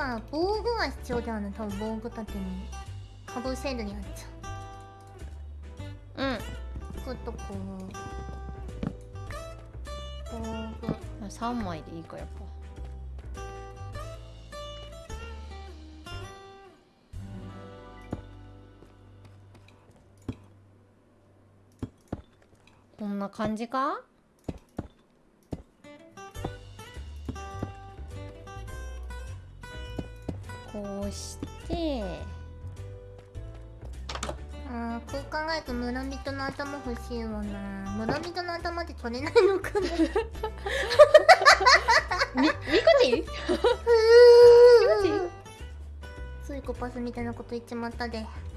は防具は必要だよね。多分防具立てにかぶせるやつ。うん。くっとこう。防具。3枚でいいかやっぱ。こんな感じか？こうして。あーこう考えると村人の頭欲しいわな。村人の頭って取れないのかな。みみこち？んスイコパスみたいなこと言っちまったで